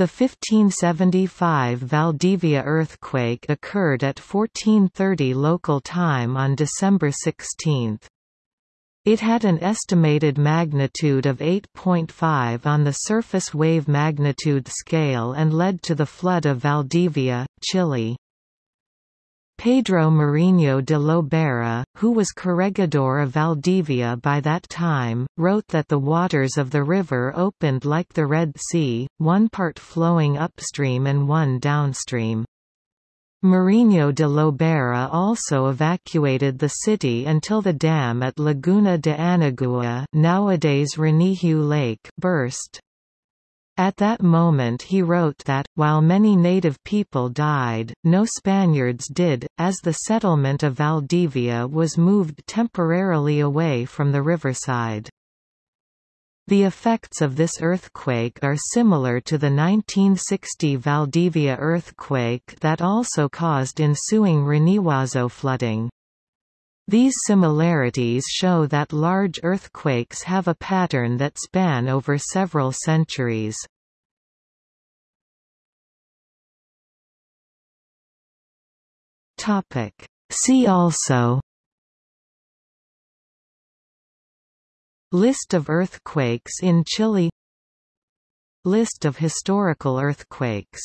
The 1575 Valdivia earthquake occurred at 1430 local time on December 16. It had an estimated magnitude of 8.5 on the surface wave magnitude scale and led to the flood of Valdivia, Chile. Pedro Mariño de Lobera, who was corregidor of Valdivia by that time, wrote that the waters of the river opened like the Red Sea, one part flowing upstream and one downstream. Mariño de Lobera also evacuated the city until the dam at Laguna de Anagua nowadays Riñihue Lake burst. At that moment he wrote that, while many native people died, no Spaniards did, as the settlement of Valdivia was moved temporarily away from the riverside. The effects of this earthquake are similar to the 1960 Valdivia earthquake that also caused ensuing Riñihuazo flooding. These similarities show that large earthquakes have a pattern that span over several centuries. See also List of earthquakes in Chile List of historical earthquakes